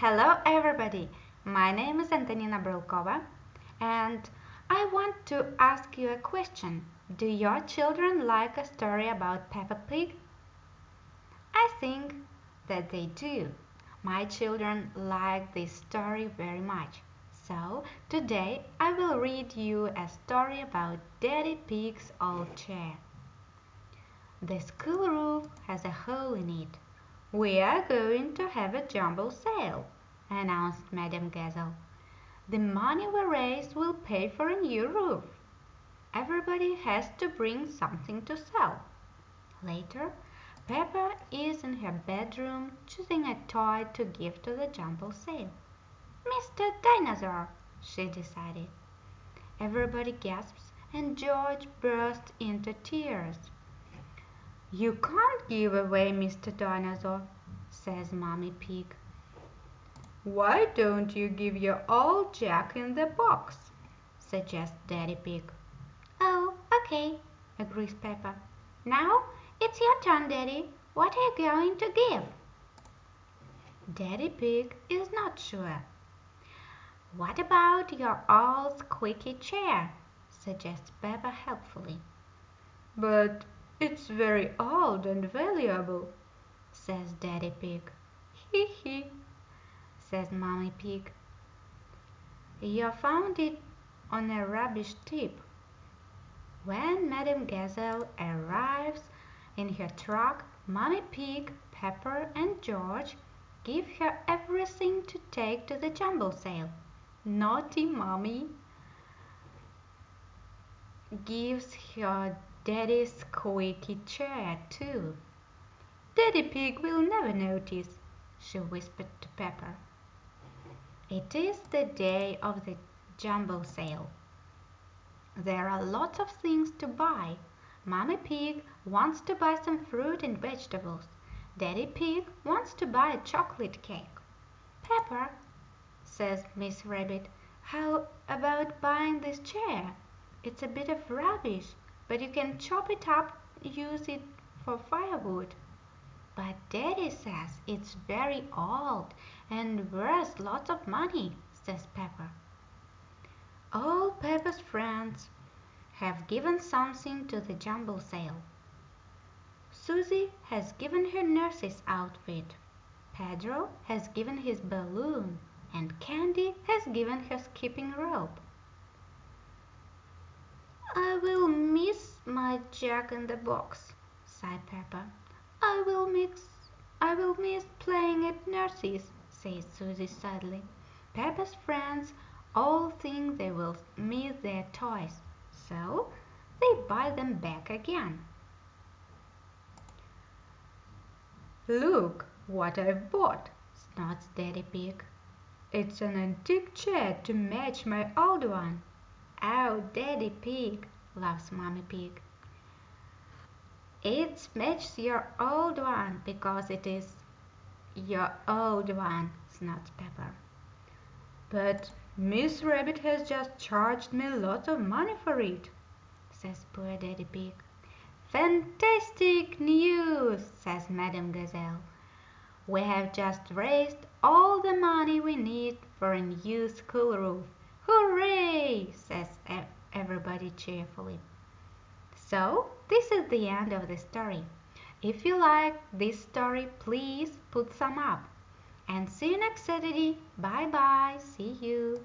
Hello everybody, my name is Antonina Brylkova and I want to ask you a question. Do your children like a story about Peppa Pig? I think that they do. My children like this story very much. So today I will read you a story about Daddy Pig's old chair. The school roof has a hole in it. "We are going to have a jumble sale," announced Madame Gazelle. "The money we raise will pay for a new roof. Everybody has to bring something to sell." Later Peppa is in her bedroom choosing a toy to give to the jumble sale. "Mr. Dinosaur!" she decided. Everybody gasps and George bursts into tears. "You can't give away Mr. Dinosaur," says Mummy Pig. "Why don't you give your old Jack in the box?" suggests Daddy Pig. "Oh, okay," agrees Peppa. "Now it's your turn, Daddy. What are you going to give?" Daddy Pig is not sure. "What about your old squeaky chair?" suggests Peppa helpfully. "But it's very old and valuable," says Daddy Pig. "He he!" says Mummy Pig. "You found it on a rubbish tip." When Madame Gazelle arrives in her truck Mummy Pig, Peppa and George give her everything to take to the jumble sale. Naughty Mummy gives her Daddy's squeaky chair, too. Daddy Pig will never notice, she whispered to Peppa. It is the day of the jumble sale. There are lots of things to buy. Mummy Pig wants to buy some fruit and vegetables. Daddy Pig wants to buy a chocolate cake. Peppa, says Miss Rabbit, how about buying this chair? It's a bit of rubbish but you can chop it up use it for firewood. But Daddy says it's very old and worth lots of money, says Peppa. All Peppa's friends have given something to the jumble sale. Susie has given her nurse's outfit. Pedro has given his balloon and Candy has given her skipping rope. "I will miss my Jack in the box," sighed Peppa. "I will miss I will miss playing at nurse's," said Susie sadly. Peppa's friends all think they will miss their toys, so they buy them back again. "Look what I've bought," snorts Daddy Pig. "It's an antique chair to match my old one." "Oh, Daddy Pig!" laughs Mummy Pig. "It matches your old one because it is your old one," snorts Peppa. "But Miss Rabbit has just charged me lots of money for it," says poor Daddy Pig. "Fantastic news!" says Madame Gazelle. "We have just raised all the money we need for a new school roof. Hooray!" says everybody cheerfully. So this is the end of the story. If you like this story, please put some up. And see you next Saturday. Bye bye. See you.